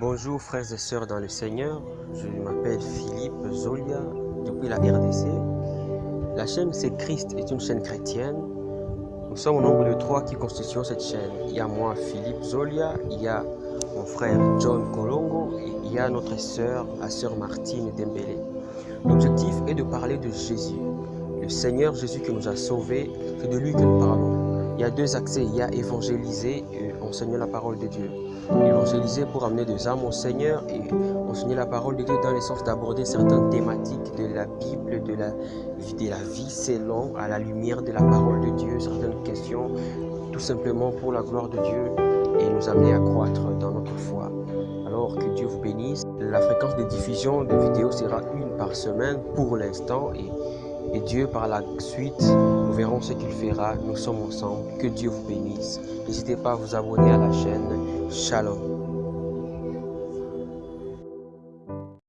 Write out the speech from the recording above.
Bonjour frères et sœurs dans le Seigneur, je m'appelle Philippe Zolia depuis la RDC. La chaîne C'est Christ est une chaîne chrétienne. Nous sommes au nombre de trois qui constituent cette chaîne. Il y a moi Philippe Zolia, il y a mon frère John Kolongo et il y a notre sœur, la sœur Martine Dembélé. L'objectif est de parler de Jésus, le Seigneur Jésus qui nous a sauvés, c'est de lui que nous parlons. Il y a deux accès, il y a évangéliser et enseigner la parole de Dieu. Évangéliser pour amener des âmes au Seigneur et enseigner la parole de Dieu dans le sens d'aborder certaines thématiques de la Bible, de la, de la vie selon à la lumière de la parole de Dieu, certaines questions, tout simplement pour la gloire de Dieu et nous amener à croître dans notre foi. Alors que Dieu vous bénisse. La fréquence de diffusion de vidéos sera une par semaine pour l'instant et, et Dieu par la suite, verrons ce qu'il fera. Nous sommes ensemble. Que Dieu vous bénisse. N'hésitez pas à vous abonner à la chaîne. Shalom.